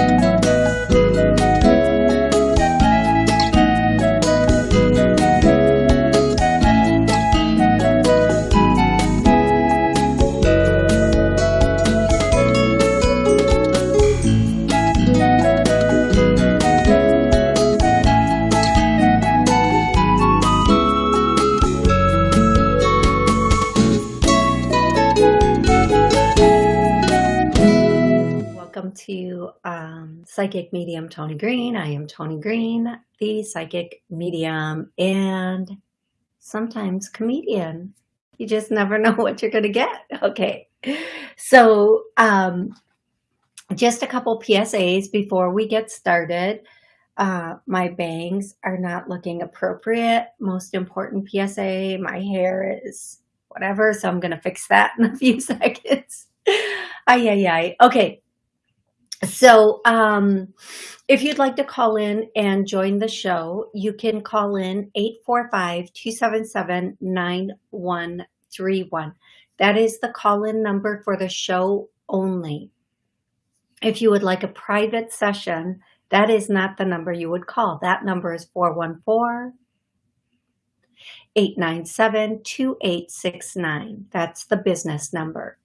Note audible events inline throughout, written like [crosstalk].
Welcome Psychic Medium Tony Green. I am Tony Green, the Psychic Medium and sometimes comedian. You just never know [laughs] what you're going to get. Okay. So um, just a couple PSAs before we get started. Uh, my bangs are not looking appropriate. Most important PSA, my hair is whatever. So I'm going to fix that in a few [laughs] seconds. Ay, ay, ay. Okay. So um, if you'd like to call in and join the show, you can call in 845-277-9131. That is the call-in number for the show only. If you would like a private session, that is not the number you would call. That number is 414-897-2869. That's the business number.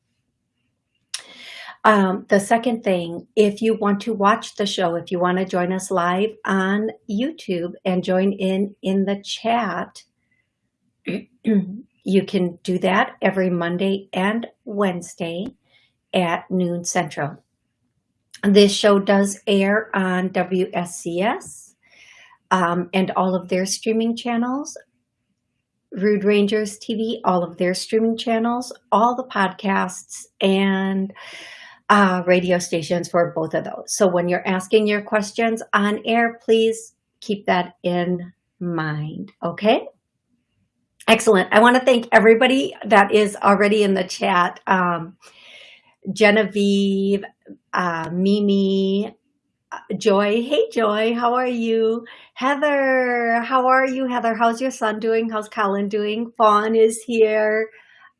Um, the second thing, if you want to watch the show, if you want to join us live on YouTube and join in in the chat, [clears throat] you can do that every Monday and Wednesday at noon central. This show does air on WSCS um, and all of their streaming channels, Rude Rangers TV, all of their streaming channels, all the podcasts, and uh, radio stations for both of those. So when you're asking your questions on air, please keep that in mind, okay? Excellent. I want to thank everybody that is already in the chat. Um, Genevieve, uh, Mimi, uh, Joy. Hey, Joy, how are you? Heather, how are you? Heather, how's your son doing? How's Colin doing? Fawn is here.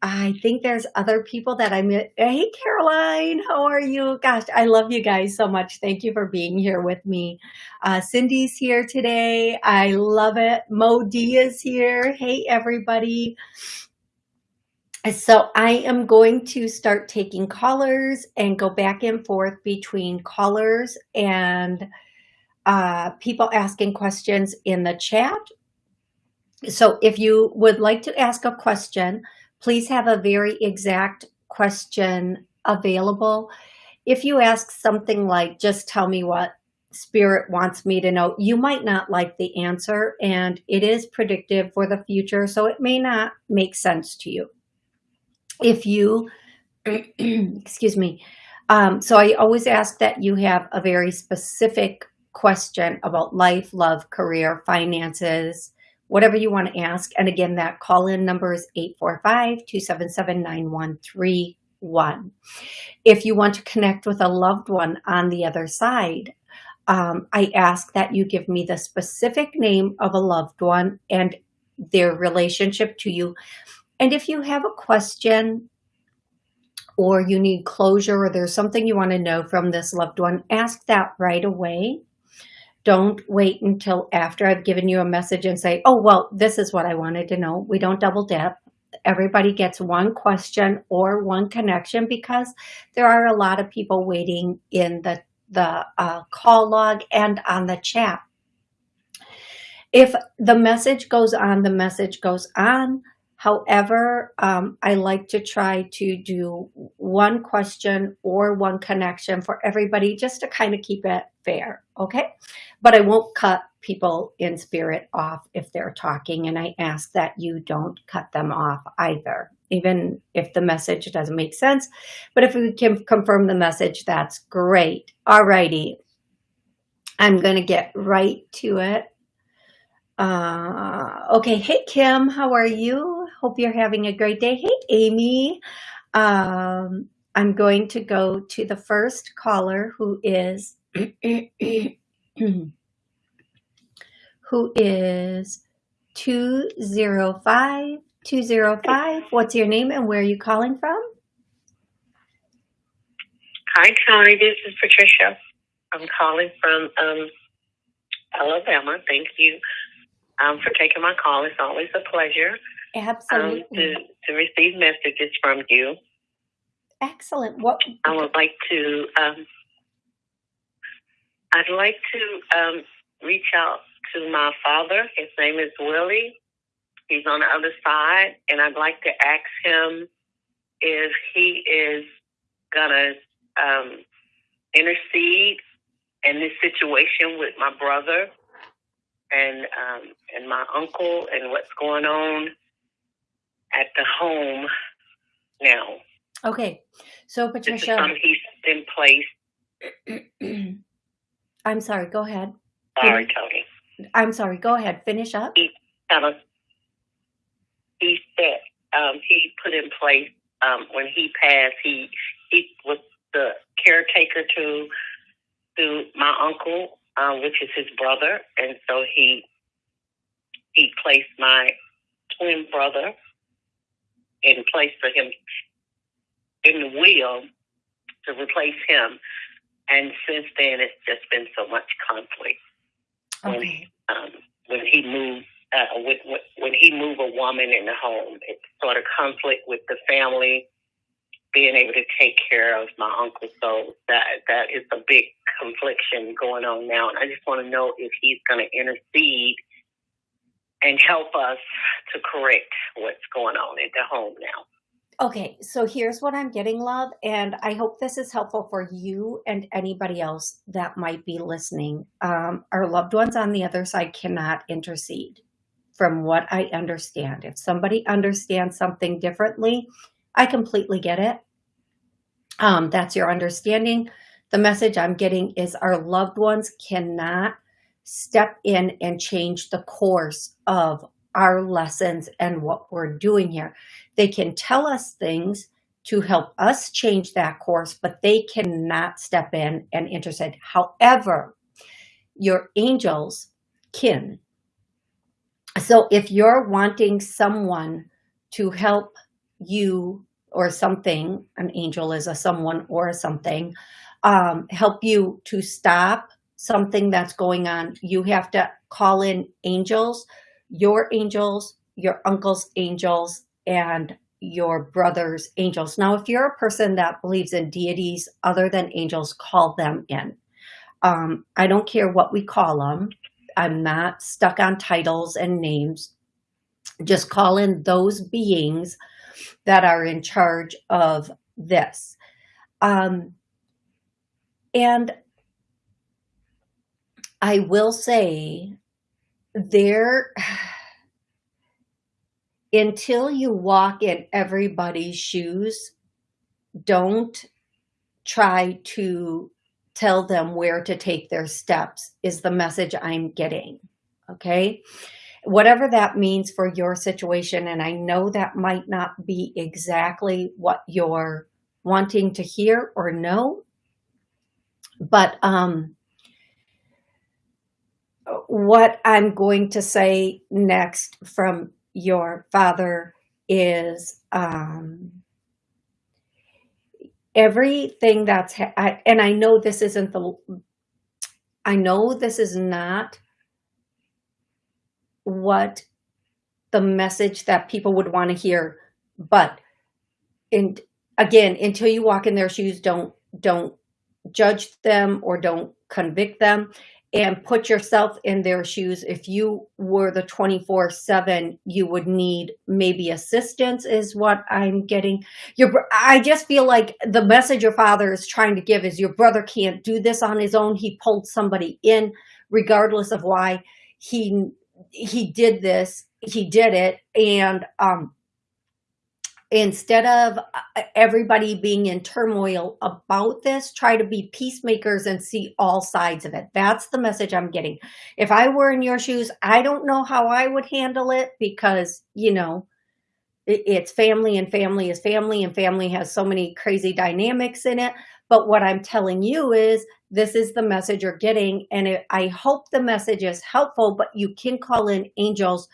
I think there's other people that I met. Hey, Caroline, how are you? Gosh, I love you guys so much. Thank you for being here with me. Uh, Cindy's here today. I love it. Mo D is here. Hey, everybody. So I am going to start taking callers and go back and forth between callers and uh, people asking questions in the chat. So if you would like to ask a question, please have a very exact question available. If you ask something like, just tell me what spirit wants me to know, you might not like the answer and it is predictive for the future. So it may not make sense to you. If you, [clears throat] excuse me. Um, so I always ask that you have a very specific question about life, love, career, finances, whatever you want to ask. And again, that call-in number is 845-277-9131. If you want to connect with a loved one on the other side, um, I ask that you give me the specific name of a loved one and their relationship to you. And if you have a question or you need closure or there's something you want to know from this loved one, ask that right away. Don't wait until after I've given you a message and say, oh, well, this is what I wanted to know. We don't double dip. Everybody gets one question or one connection because there are a lot of people waiting in the, the uh, call log and on the chat. If the message goes on, the message goes on. However, um, I like to try to do one question or one connection for everybody just to kind of keep it fair, okay? But I won't cut people in spirit off if they're talking and I ask that you don't cut them off either, even if the message doesn't make sense. But if we can confirm the message, that's great. All righty. I'm going to get right to it. Uh, okay. Hey, Kim, how are you? Hope you're having a great day. Hey, Amy. Um, I'm going to go to the first caller who is [clears throat] who is 205 205. What's your name and where are you calling from? Hi, Tony. This is Patricia. I'm calling from um, Alabama. Thank you um, for taking my call. It's always a pleasure um, Absolutely. to, to receive messages from you. Excellent. What? I would like to, um, I'd like to um, reach out to my father. His name is Willie. He's on the other side, and I'd like to ask him if he is gonna um, intercede in this situation with my brother and um, and my uncle and what's going on at the home now. Okay. So This is Patricia, something he's in place. [clears throat] I'm sorry. Go ahead. Sorry, Tony. I'm sorry. Go ahead. Finish up. Kind of. He said um, he put in place um, when he passed. He he was the caretaker to to my uncle, uh, which is his brother, and so he he placed my twin brother in place for him in the will to replace him. And since then, it's just been so much conflict when Okay. um, when he moved uh, with, with when he moved a woman in the home. It's sort of conflict with the family being able to take care of my uncle. So that that is a big confliction going on now, and I just want to know if he's going to intercede and help us to correct what's going on at the home now. Okay, so here's what I'm getting, love, and I hope this is helpful for you and anybody else that might be listening. Um, our loved ones on the other side cannot intercede, from what I understand. If somebody understands something differently, I completely get it. Um, that's your understanding. The message I'm getting is our loved ones cannot step in and change the course of our lessons and what we're doing here. They can tell us things to help us change that course, but they cannot step in and intercede. However, your angels can. So if you're wanting someone to help you or something, an angel is a someone or something, um, help you to stop something that's going on, you have to call in angels, your angels, your uncle's angels, and your brother's angels. Now, if you're a person that believes in deities other than angels, call them in. Um, I don't care what we call them. I'm not stuck on titles and names. Just call in those beings that are in charge of this. Um, and I will say there, [sighs] until you walk in everybody's shoes, don't try to tell them where to take their steps is the message I'm getting. Okay. Whatever that means for your situation. And I know that might not be exactly what you're wanting to hear or know, but, um, what I'm going to say next from your father is, um, everything that's ha- I, and I know this isn't the I know this is not what the message that people would want to hear but and again until you walk in their shoes don't don't judge them or don't convict them and put yourself in their shoes. If you were the 24 7 you would need maybe assistance is what i'm getting. Your i just feel like the message your father is trying to give is your brother can't do this on his own. He pulled somebody in regardless of why he he did this he did it and um instead of uh, everybody being in turmoil about this, try to be peacemakers and see all sides of it. That's the message I'm getting. If I were in your shoes, I don't know how I would handle it because, you know, it's family and family is family and family has so many crazy dynamics in it. But what I'm telling you is this is the message you're getting. And I hope the message is helpful, but you can call in angels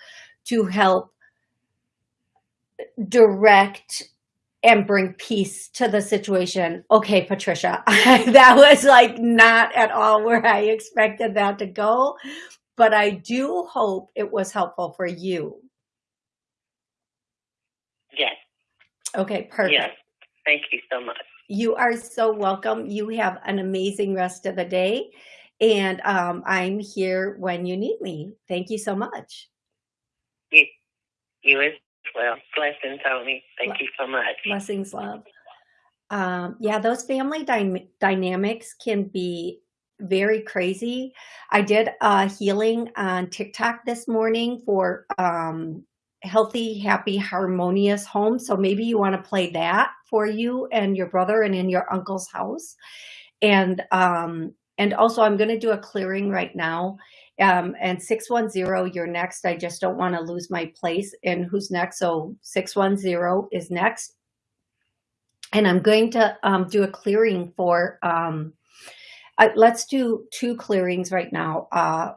to help direct and bring peace to the situation. Okay, Patricia, [laughs] that was like not at all where I expected that to go, but I do hope it was helpful for you. Yes. Okay, perfect. Yes. Thank you so much. You are so welcome. You have an amazing rest of the day. And um, I'm here when you need me. Thank you so much. You, you as well. Blessings, Tony. Thank you so much. Blessings, love. Um, yeah, those family dy dynamics can be very crazy. I did a healing on TikTok this morning for um, healthy, happy, harmonious home. So maybe you want to play that for you and your brother and in your uncle's house. And um, and also I'm going to do a clearing right now. Um, and 610, you're next. I just don't want to lose my place. And who's next? So 610 is next. And I'm going to um, do a clearing for, um, uh, let's do two clearings right now. Uh,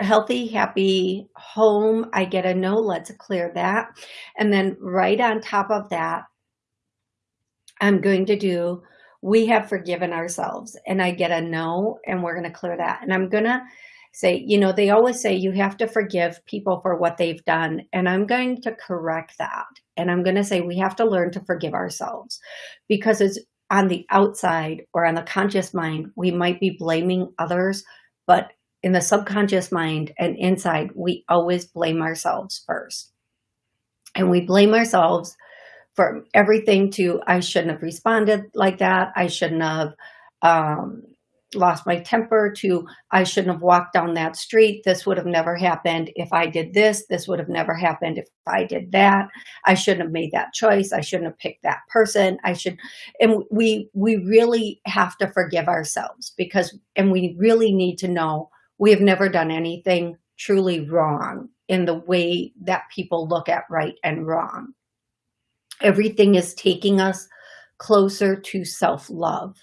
healthy, happy home. I get a no, let's clear that. And then right on top of that, I'm going to do we have forgiven ourselves and I get a no and we're going to clear that. And I'm going to say, you know, they always say you have to forgive people for what they've done. And I'm going to correct that. And I'm going to say we have to learn to forgive ourselves because it's on the outside or on the conscious mind, we might be blaming others, but in the subconscious mind and inside, we always blame ourselves first. And we blame ourselves from everything to I shouldn't have responded like that. I shouldn't have um, lost my temper to I shouldn't have walked down that street. This would have never happened if I did this. This would have never happened if I did that. I shouldn't have made that choice. I shouldn't have picked that person. I should, and we, we really have to forgive ourselves because, and we really need to know we have never done anything truly wrong in the way that people look at right and wrong. Everything is taking us closer to self-love,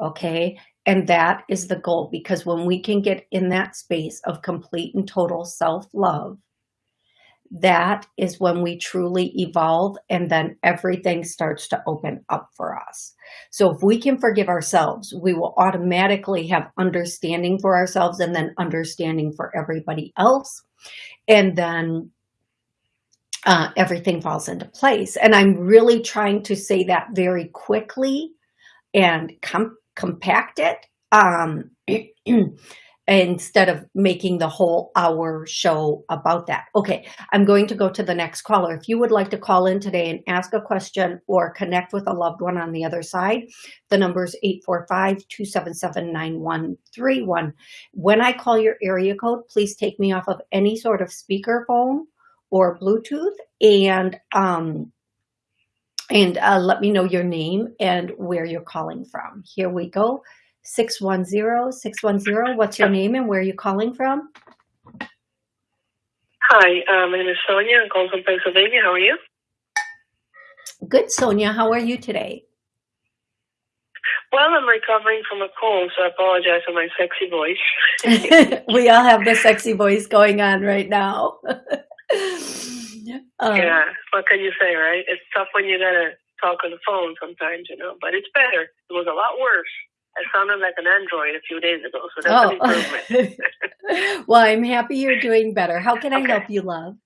okay? And that is the goal because when we can get in that space of complete and total self-love, that is when we truly evolve and then everything starts to open up for us. So if we can forgive ourselves, we will automatically have understanding for ourselves and then understanding for everybody else. And then uh, everything falls into place. And I'm really trying to say that very quickly and com compact it um, [clears throat] instead of making the whole hour show about that. Okay, I'm going to go to the next caller. If you would like to call in today and ask a question or connect with a loved one on the other side, the number is 845-277-9131. When I call your area code, please take me off of any sort of speakerphone or Bluetooth and um, and uh, let me know your name and where you're calling from. Here we go. 610, 610. What's your name and where are you calling from? Hi, uh, my name is Sonia. I'm calling from Pennsylvania. How are you? Good, Sonia. How are you today? Well, I'm recovering from a cold, so I apologize for my sexy voice. [laughs] we all have the sexy voice going on right now. [laughs] [laughs] um, yeah, what can you say, right? It's tough when you gotta talk on the phone sometimes, you know, but it's better. It was a lot worse. I sounded like an android a few days ago, so that's oh. an improvement. [laughs] [laughs] well, I'm happy you're doing better. How can I okay. help you, love?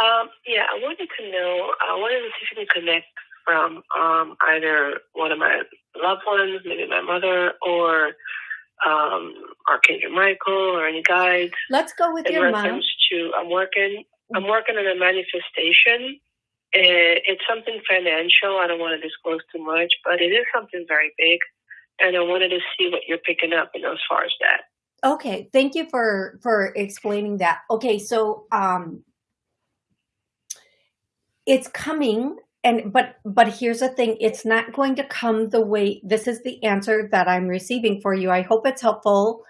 Um, yeah, I wanted to know, I wanted to see if you can connect from um, either one of my loved ones, maybe my mother, or um, Archangel Michael or any guides. Let's go with your mom. To I'm working. I'm working on a manifestation. Eh, it's something financial. I don't want to disclose too much, but it is something very big, and I wanted to see what you're picking up, you know, as far as that. Okay, thank you for for explaining that. Okay, so um, it's coming and but but here's the thing it's not going to come the way this is the answer that i'm receiving for you i hope it's helpful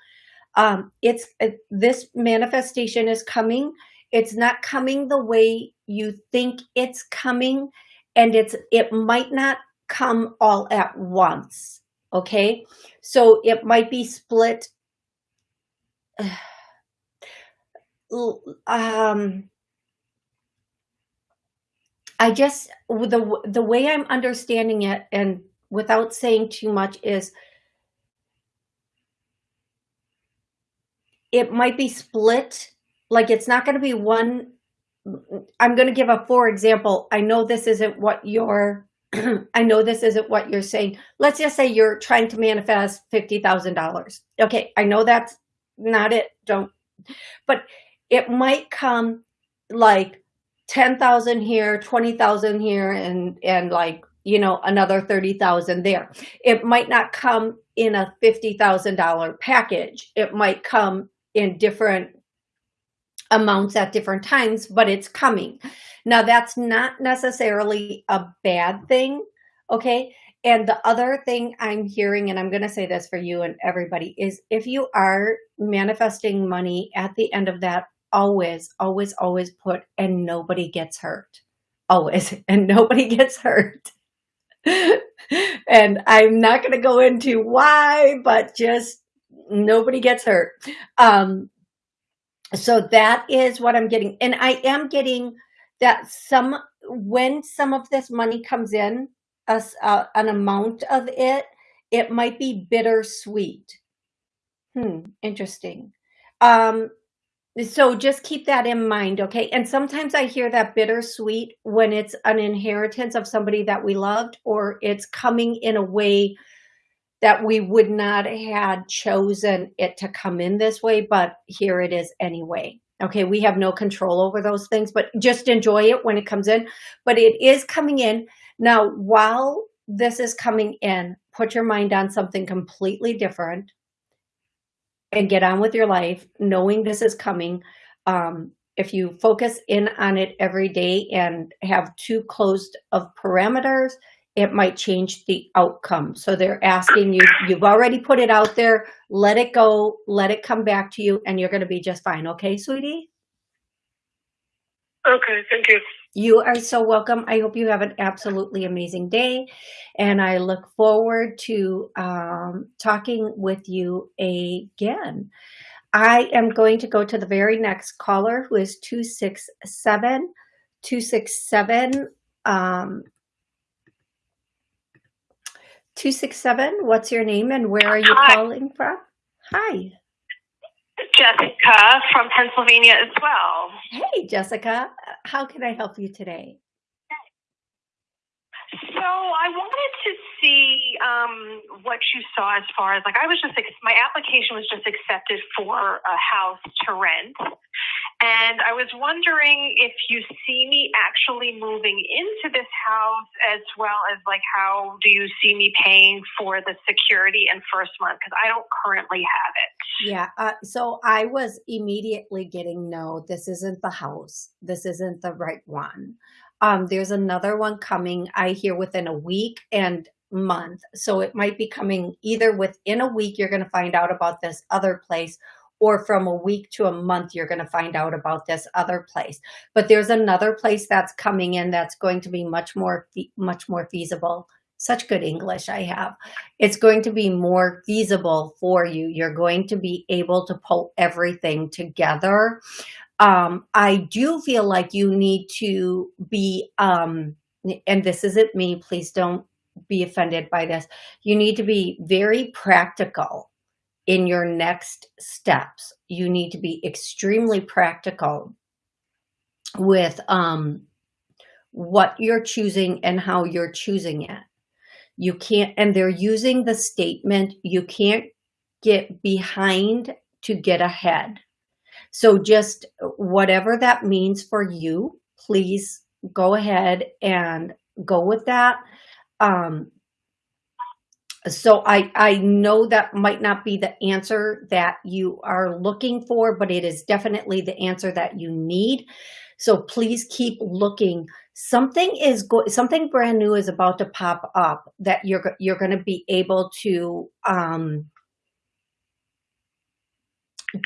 um it's uh, this manifestation is coming. It's not coming the way you think it's coming and it's it might not come all at once okay? So it might be split [sighs] um I just the the way I'm understanding it, and without saying too much, is it might be split. Like it's not going to be one. I'm going to give a for example. I know this isn't what you're. [clears throat] I know this isn't what you're saying. Let's just say you're trying to manifest fifty thousand dollars. Okay, I know that's not it. Don't. But it might come like 10,000 here, 20,000 here, and, and like, you know, another 30,000 there. It might not come in a $50,000 package. It might come in different amounts at different times, but it's coming. Now that's not necessarily a bad thing, okay? And the other thing I'm hearing, and I'm going to say this for you and everybody, is if you are manifesting money at the end of that, always, always, always put, and nobody gets hurt. Always, [laughs] and nobody gets hurt. [laughs] and I'm not going to go into why, but just nobody gets hurt. Um, so that is what I'm getting. And I am getting that some, when some of this money comes in, a, uh, an amount of it, it might be bittersweet. Hmm, interesting. Um, so just keep that in mind, okay? And sometimes I hear that bittersweet when it's an inheritance of somebody that we loved or it's coming in a way that we would not had chosen it to come in this way, but here it is anyway. Okay, we have no control over those things, but just enjoy it when it comes in. But it is coming in. Now, while this is coming in, put your mind on something completely different and get on with your life, knowing this is coming. Um, if you focus in on it every day and have too closed of parameters, it might change the outcome. So they're asking you, you've already put it out there, let it go, let it come back to you, and you're going to be just fine. Okay, sweetie? Okay, thank you. You are so welcome. I hope you have an absolutely amazing day. And I look forward to um, talking with you again. I am going to go to the very next caller who is 267. 267. Um, 267, what's your name and where are you Hi. calling from? Hi. Jessica from Pennsylvania as well. Hey, Jessica. How can I help you today? So I wanted to see um, what you saw as far as like I was just my application was just accepted for a house to rent, and I was wondering if you see me actually moving into this house as well as like how do you see me paying for the security and first month because I don't currently have it. Yeah, uh, so I was immediately getting no, this isn't the house. This isn't the right one. Um, there's another one coming, I hear within a week and month. So it might be coming either within a week, you're going to find out about this other place, or from a week to a month, you're going to find out about this other place. But there's another place that's coming in that's going to be much more, much more feasible. Such good English I have. It's going to be more feasible for you. You're going to be able to pull everything together um, I do feel like you need to be, um, and this isn't me, please don't be offended by this. You need to be very practical in your next steps. You need to be extremely practical with um, what you're choosing and how you're choosing it. You can't, and they're using the statement, you can't get behind to get ahead. So just whatever that means for you, please go ahead and go with that. Um, so I, I know that might not be the answer that you are looking for, but it is definitely the answer that you need. So please keep looking. Something is go something brand new is about to pop up that you're you're going to be able to um,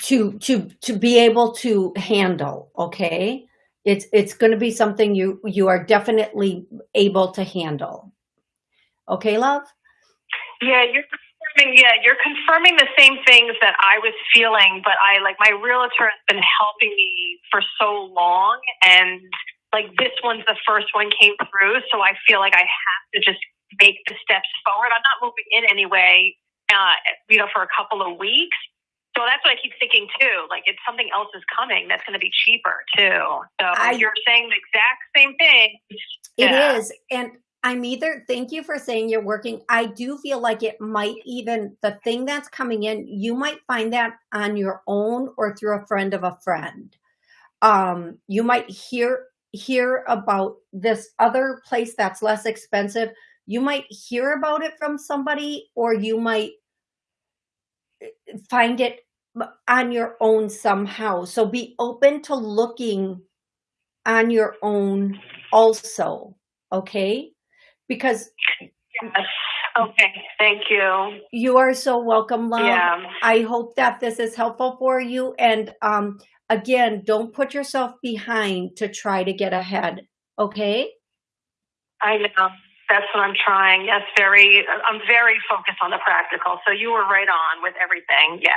to to to be able to handle okay it's it's going to be something you you are definitely able to handle okay love yeah you're confirming yeah you're confirming the same things that i was feeling but i like my realtor has been helping me for so long and like this one's the first one came through, so I feel like I have to just make the steps forward. I'm not moving in anyway, uh, you know, for a couple of weeks. So that's what I keep thinking too. Like it's something else is coming that's going to be cheaper too. So I- you're saying the exact same thing. It Yeah. is, And I'm either, thank you for saying you're working. I do feel like it might even, the thing that's coming in, you might find that on your own or through a friend of a friend. Um, you might hear, hear about this other place that's less expensive. You might hear about it from somebody or you might eh, find it on your own somehow. So be open to looking on your own also, okay? Because Yes. Okay. Thank you. you are so welcome, love. Yeah. I hope that this is helpful for you. And um, again, don't put yourself behind to try to get ahead, okay? I know. That's what I'm trying. Yes, very. I'm very focused on the practical. So you were right on with everything. Yes.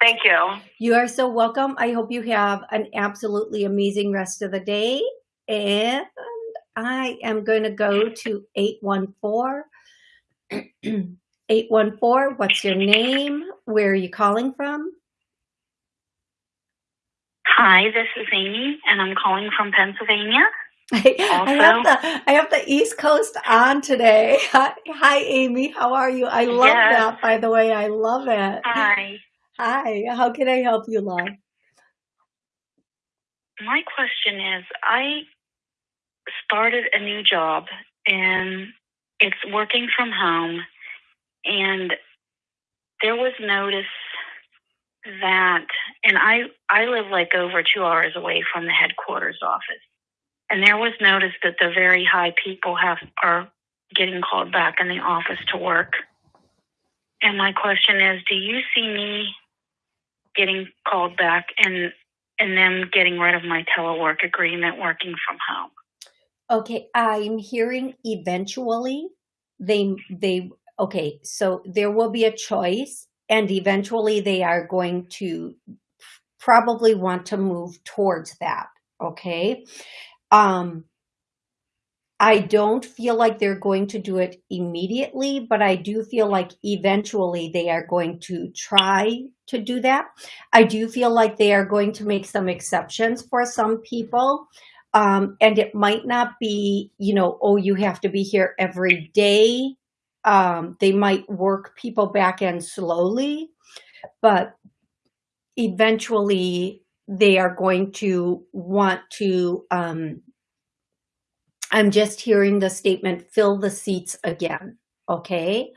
Thank you. You are so welcome. I hope you have an absolutely amazing rest of the day. And I am going to go to 814. [clears throat] 814, what's your name? Where are you calling from? Hi, this is Amy, and I'm calling from Pennsylvania. [laughs] I, I have the I have the East Coast on today. [laughs] Hi, hi, Amy. How are you? I love Yes. that. By the way, I love it. Hi. Hi. How can I help you, love? My question is I started a new job, and it's working from home, and there was notice that, and I, I live like over two hours away from the headquarters office. And there was notice that the very high people have are getting called back in the office to work. And my question is, do you see me getting called back and and them getting rid of my telework agreement working from home? Okay, I'm hearing eventually they they okay, so there will be a choice and eventually they are going to probably want to move towards that, okay? Um I don't feel like they're going to do it immediately, but I do feel like eventually they are going to try to do that. I do feel like they are going to make some exceptions for some people. Um, and it might not be, you know, oh, you have to be here every day. Um, they might work people back in slowly, but eventually they are going to want to, um, I'm just hearing the statement, fill the seats again. Okay.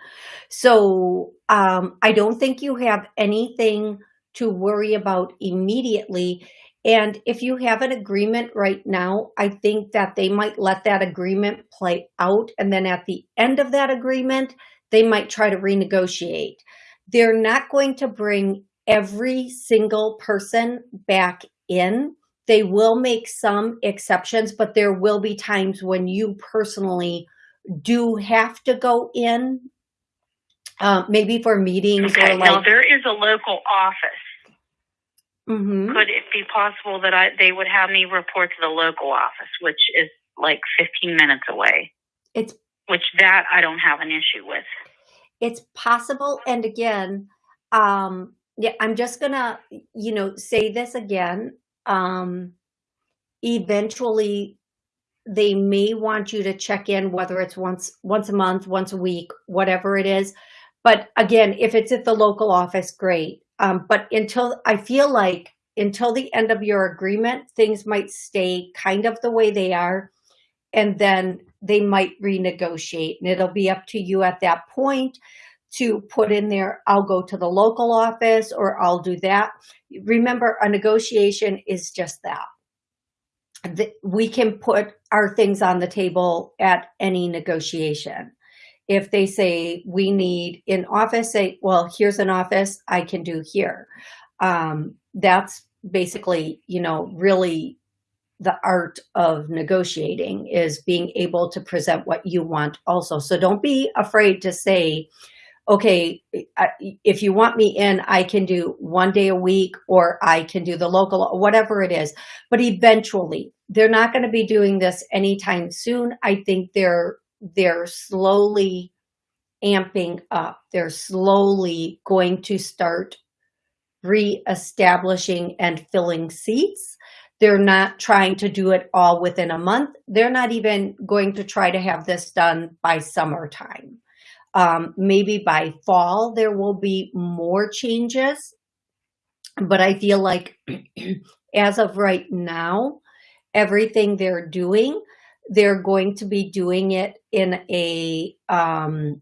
So, um, I don't think you have anything to worry about immediately. And if you have an agreement right now, I think that they might let that agreement play out. And then at the end of that agreement, they might try to renegotiate. They're not going to bring every single person back in. They will make some exceptions, but there will be times when you personally do have to go in, uh, maybe for meetings Okay. or now there is a local office. Mhm. Could it be possible that I they would have me report to the local office, which is like 15 minutes away? it's Which that I don't have an issue with. it's possible and again um yeah i'm just gonna you know say this again um eventually they may want you to check in whether it's once once a month once a week whatever it is but again if it's at the local office great um but until i feel like until the end of your agreement things might stay kind of the way they are and then they might renegotiate and it'll be up to you at that point to put in there i'll go to the local office or i'll do that. Remember a negotiation is just that. We can put our things on the table at any negotiation if they say we need an office say well here's an office i can do here um, that's basically you know really the art of negotiating is being able to present what you want also so don't be afraid to say okay, if you want me in, I can do one day a week or I can do the local, whatever it is. But eventually, they're not going to be doing this anytime soon. I think they're they're slowly amping up. They're slowly going to start re-establishing and filling seats. They're not trying to do it all within a month. They're not even going to try to have this done by summertime. Um, maybe by fall, there will be more changes. But I feel like [clears throat] as of right now, everything they're doing, they're going to be doing it in a um,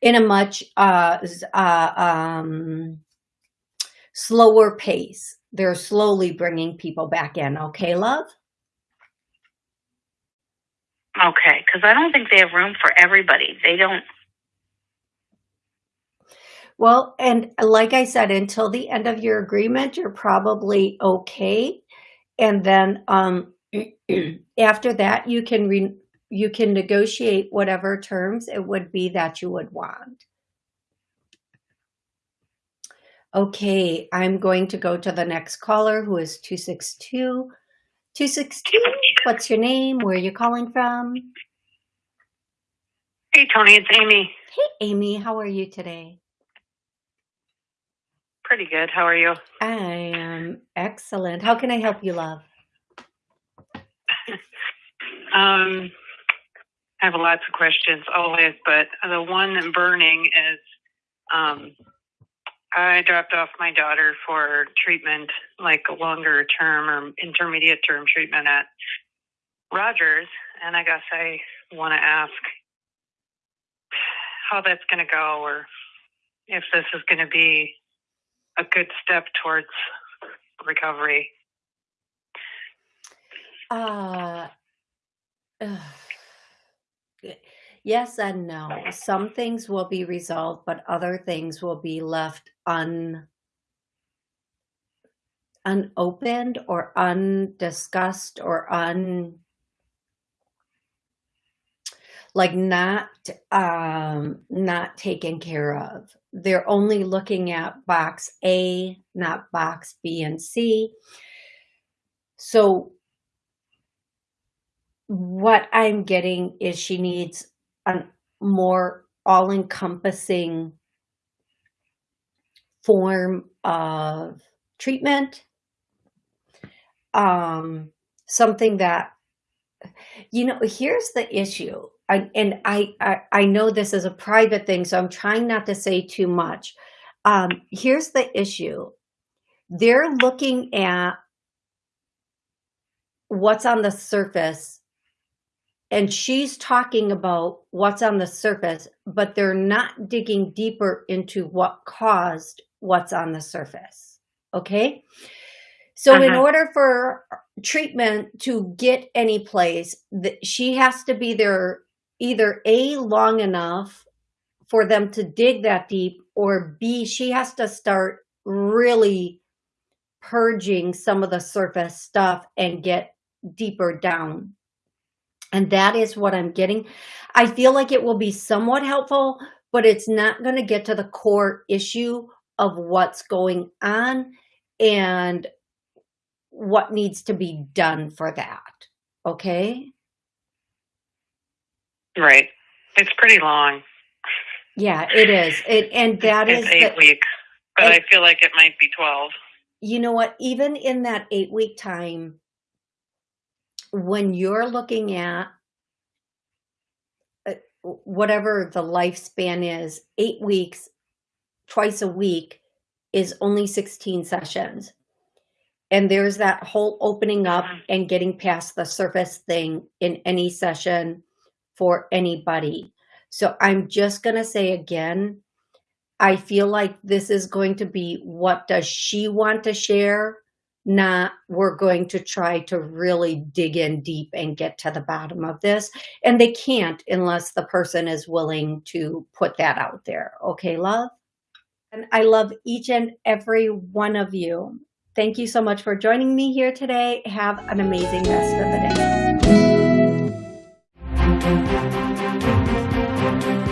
in a much uh, uh, um, slower pace. They're slowly bringing people back in. Okay, love? Okay, because I don't think they have room for everybody. They don't. Well, and like I said, until the end of your agreement, you're probably okay. And then um, after that, you can re you can negotiate whatever terms it would be that you would want. Okay, I'm going to go to the next caller who is 262. 262, what's your name? Where are you calling from? Hey, Tony, it's Amy. Hey, Amy, how are you today? Pretty good. How are you? I am excellent. How can I help you, love? Um, I have lots of questions always, but the one burning is um, I dropped off my daughter for treatment, like a longer term or intermediate term treatment at Rogers. And I guess I want to ask how that's going to go or if this is going to be a good step towards recovery. Uh, Yes and no. Some things will be resolved, but other things will be left un unopened or undiscussed or un like not um not taken care of. They're only looking at box a not box b and c. So what i'm getting is she needs a more all-encompassing form of treatment. Um, something that, you know, here's the issue. I, and I, I, I know this is a private thing, so I'm trying not to say too much. Um, here's the issue. They're looking at what's on the surface and she's talking about what's on the surface, but they're not digging deeper into what caused what's on the surface. Okay. So uh -huh. in uh-huh. order for treatment to get any place, she has to be there either A, long enough for them to dig that deep, or B, she has to start really purging some of the surface stuff and get deeper down and that is what I'm getting. I feel like it will be somewhat helpful, but it's not going to get to the core issue of what's going on and what needs to be done for that. Okay? Right. It's pretty long. Yeah, it is. It and that it's is eight the, weeks, but I feel like it might be 12. You know what? Even in that eight week time, when you're looking at uh, whatever the lifespan is, eight weeks, twice a week is only 16 sessions. And there's that whole opening up mm-hmm. and getting past the surface thing in any session for anybody. So I'm just going to say again, I feel like this is going to be what does she want to share not we're going to try to really dig in deep and get to the bottom of this. And they can't unless the person is willing to put that out there. Okay, love? And I love each and every one of you. Thank you so much for joining me here today. Have an amazing rest of the day.